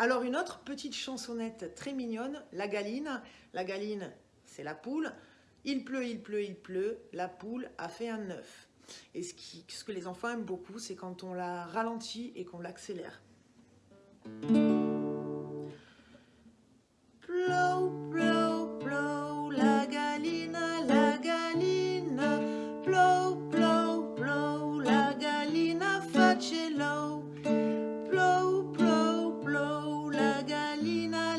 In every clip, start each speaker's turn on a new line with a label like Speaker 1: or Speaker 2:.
Speaker 1: Alors une autre petite chansonnette très mignonne, la galine. La galine, c'est la poule. Il pleut, il pleut, il pleut, la poule a fait un œuf. Et ce, ce que les enfants aiment beaucoup, c'est quand on la ralentit et qu'on l'accélère.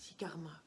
Speaker 1: si karma.